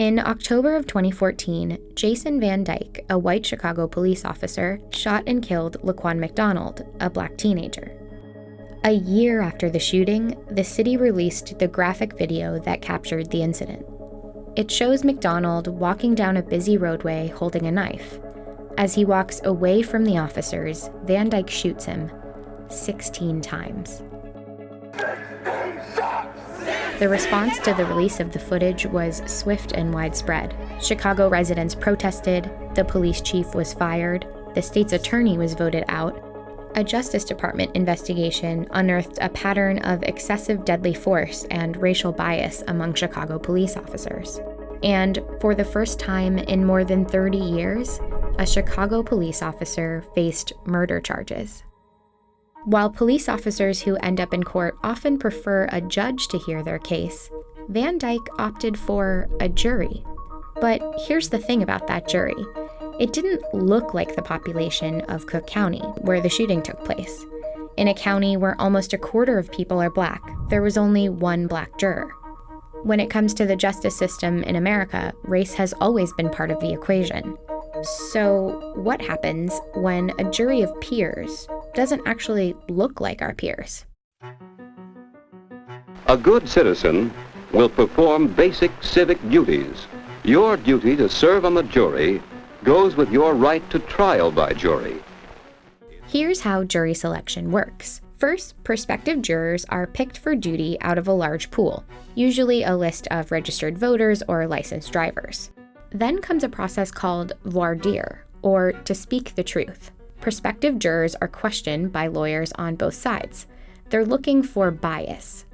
In October of 2014, Jason Van Dyke, a white Chicago police officer, shot and killed Laquan McDonald, a black teenager. A year after the shooting, the city released the graphic video that captured the incident. It shows McDonald walking down a busy roadway holding a knife. As he walks away from the officers, Van Dyke shoots him 16 times. The response to the release of the footage was swift and widespread. Chicago residents protested, the police chief was fired, the state's attorney was voted out. A Justice Department investigation unearthed a pattern of excessive deadly force and racial bias among Chicago police officers. And for the first time in more than 30 years, a Chicago police officer faced murder charges. While police officers who end up in court often prefer a judge to hear their case, Van Dyke opted for a jury. But here's the thing about that jury it didn't look like the population of Cook County, where the shooting took place. In a county where almost a quarter of people are black, there was only one black juror. When it comes to the justice system in America, race has always been part of the equation. So, what happens when a jury of peers doesn't actually look like our peers? A good citizen will perform basic civic duties. Your duty to serve on the jury goes with your right to trial by jury. Here's how jury selection works. First, prospective jurors are picked for duty out of a large pool, usually a list of registered voters or licensed drivers. Then comes a process called voir dire, or to speak the truth. Prospective jurors are questioned by lawyers on both sides. They're looking for bias.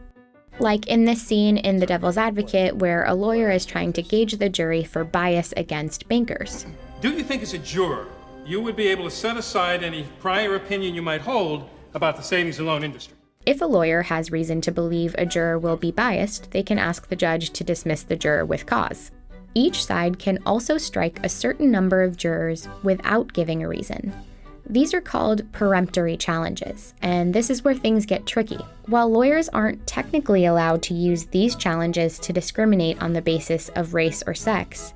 Like in this scene in The Devil's Advocate, where a lawyer is trying to gauge the jury for bias against bankers. Do you think, as a juror, you would be able to set aside any prior opinion you might hold about the savings and loan industry? If a lawyer has reason to believe a juror will be biased, they can ask the judge to dismiss the juror with cause. Each side can also strike a certain number of jurors without giving a reason. These are called peremptory challenges, and this is where things get tricky. While lawyers aren't technically allowed to use these challenges to discriminate on the basis of race or sex,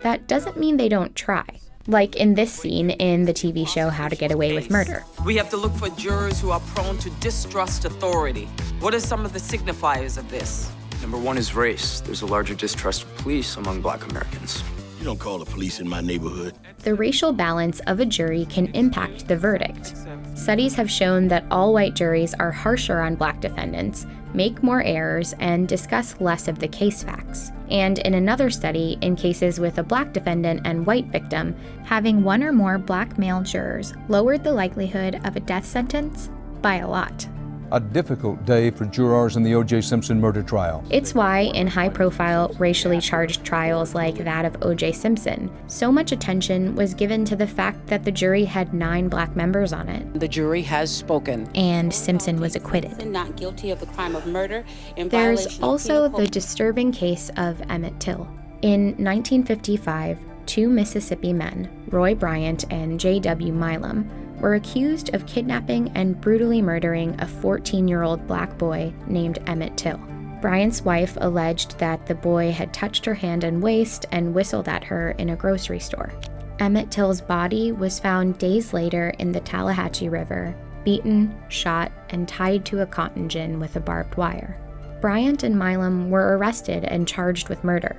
that doesn't mean they don't try. Like in this scene in the TV show How to Get Away with Murder. We have to look for jurors who are prone to distrust authority. What are some of the signifiers of this? Number one is race. There's a larger distrust of police among black Americans. You don't call the police in my neighborhood. The racial balance of a jury can impact the verdict. Studies have shown that all white juries are harsher on black defendants, make more errors, and discuss less of the case facts. And in another study, in cases with a black defendant and white victim, having one or more black male jurors lowered the likelihood of a death sentence by a lot a difficult day for jurors in the O.J. Simpson murder trial. It's why, in high profile, racially charged trials like that of O.J. Simpson, so much attention was given to the fact that the jury had nine black members on it. The jury has spoken. And Simpson was acquitted. Not guilty of the crime of murder. There's also the disturbing case of Emmett Till. In 1955, two Mississippi men, Roy Bryant and J.W. Milam, were accused of kidnapping and brutally murdering a 14 year old black boy named Emmett Till. Bryant's wife alleged that the boy had touched her hand and waist and whistled at her in a grocery store. Emmett Till's body was found days later in the Tallahatchie River, beaten, shot, and tied to a cotton gin with a barbed wire. Bryant and Milam were arrested and charged with murder.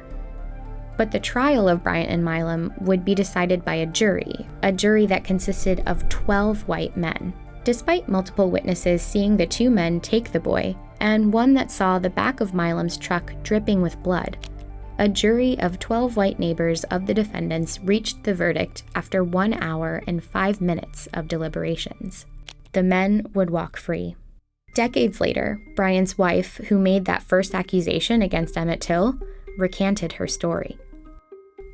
But the trial of Bryant and Milam would be decided by a jury, a jury that consisted of 12 white men. Despite multiple witnesses seeing the two men take the boy, and one that saw the back of Milam's truck dripping with blood, a jury of 12 white neighbors of the defendants reached the verdict after one hour and five minutes of deliberations. The men would walk free. Decades later, Bryant's wife, who made that first accusation against Emmett Till, recanted her story.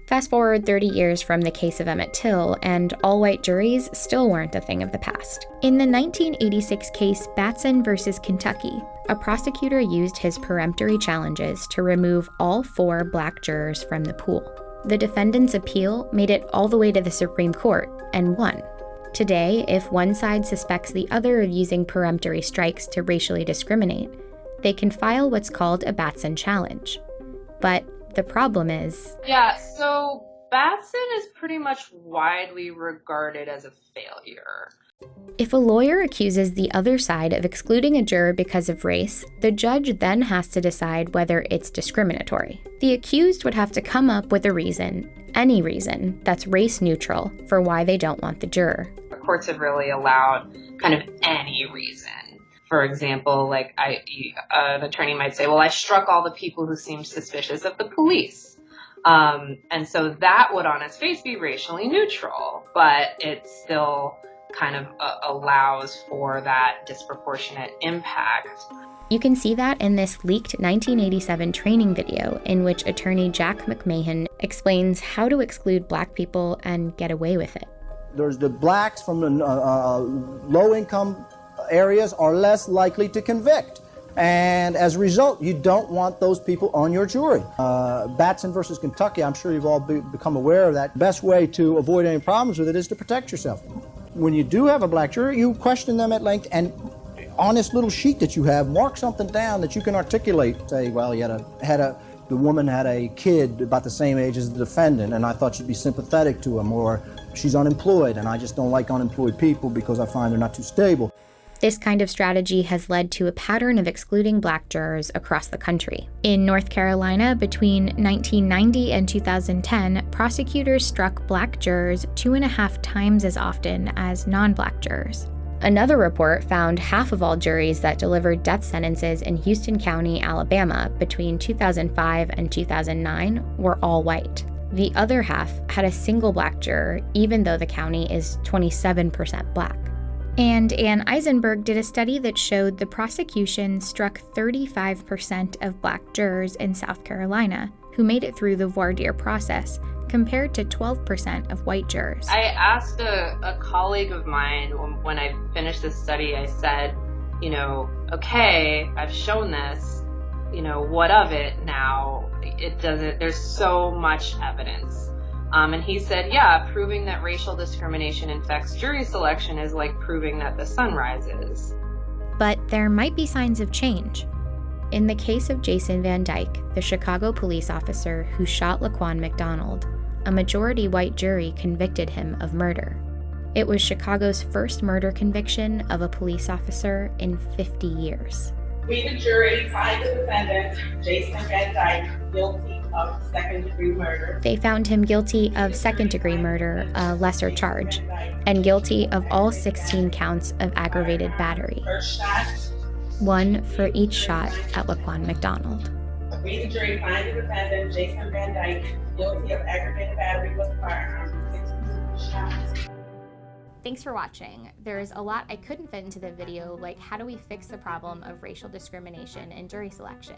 Fast forward 30 years from the case of Emmett Till, and all white juries still weren't a thing of the past. In the 1986 case Batson versus Kentucky, a prosecutor used his peremptory challenges to remove all four black jurors from the pool. The defendant's appeal made it all the way to the Supreme Court and won. Today, if one side suspects the other of using peremptory strikes to racially discriminate, they can file what's called a Batson challenge. But The problem is. Yeah, so Batson is pretty much widely regarded as a failure. If a lawyer accuses the other side of excluding a juror because of race, the judge then has to decide whether it's discriminatory. The accused would have to come up with a reason, any reason, that's race neutral for why they don't want the juror. The courts have really allowed kind of any reason. For example, like I, an attorney might say, "Well, I struck all the people who seemed suspicious of the police," um, and so that would, on its face, be racially neutral, but it still kind of uh, allows for that disproportionate impact. You can see that in this leaked 1987 training video in which attorney Jack McMahon explains how to exclude black people and get away with it. There's the blacks from the uh, uh, low income areas are less likely to convict. And as a result, you don't want those people on your jury. Uh, Batson versus Kentucky, I'm sure you've all be, become aware of that. Best way to avoid any problems with it is to protect yourself. When you do have a black jury, you question them at length and on this little sheet that you have, mark something down that you can articulate. Say, well, you had a, had a the woman had a kid about the same age as the defendant, and I thought she'd be sympathetic to him, or she's unemployed, and I just don't like unemployed people because I find they're not too stable. This kind of strategy has led to a pattern of excluding black jurors across the country. In North Carolina, between 1990 and 2010, prosecutors struck black jurors two and a half times as often as non black jurors. Another report found half of all juries that delivered death sentences in Houston County, Alabama, between 2005 and 2009 were all white. The other half had a single black juror, even though the county is 27% black. And Ann Eisenberg did a study that showed the prosecution struck 35% of black jurors in South Carolina who made it through the voir dire process, compared to 12% of white jurors. I asked a, a colleague of mine when, when I finished this study, I said, you know, okay, I've shown this, you know, what of it now? It doesn't, there's so much evidence. Um, and he said, yeah, proving that racial discrimination infects jury selection is like proving that the sun rises. But there might be signs of change. In the case of Jason Van Dyke, the Chicago police officer who shot Laquan McDonald, a majority white jury convicted him of murder. It was Chicago's first murder conviction of a police officer in 50 years. We, the jury, find the defendant, Jason Van Dyke, guilty of second degree murder. They found him guilty of second degree murder, a lesser charge, and guilty of all 16 counts of aggravated battery. One for each shot at Laquan McDonald. We, the jury, find the defendant, Jason Van Dyke, guilty of aggravated battery with firearm, 16 shots. Thanks for watching. There's a lot I couldn't fit into the video, like how do we fix the problem of racial discrimination in jury selection?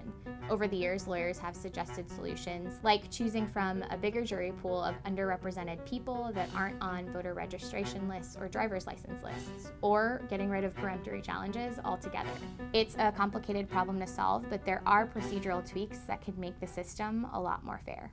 Over the years, lawyers have suggested solutions, like choosing from a bigger jury pool of underrepresented people that aren't on voter registration lists or driver's license lists, or getting rid of peremptory challenges altogether. It's a complicated problem to solve, but there are procedural tweaks that could make the system a lot more fair.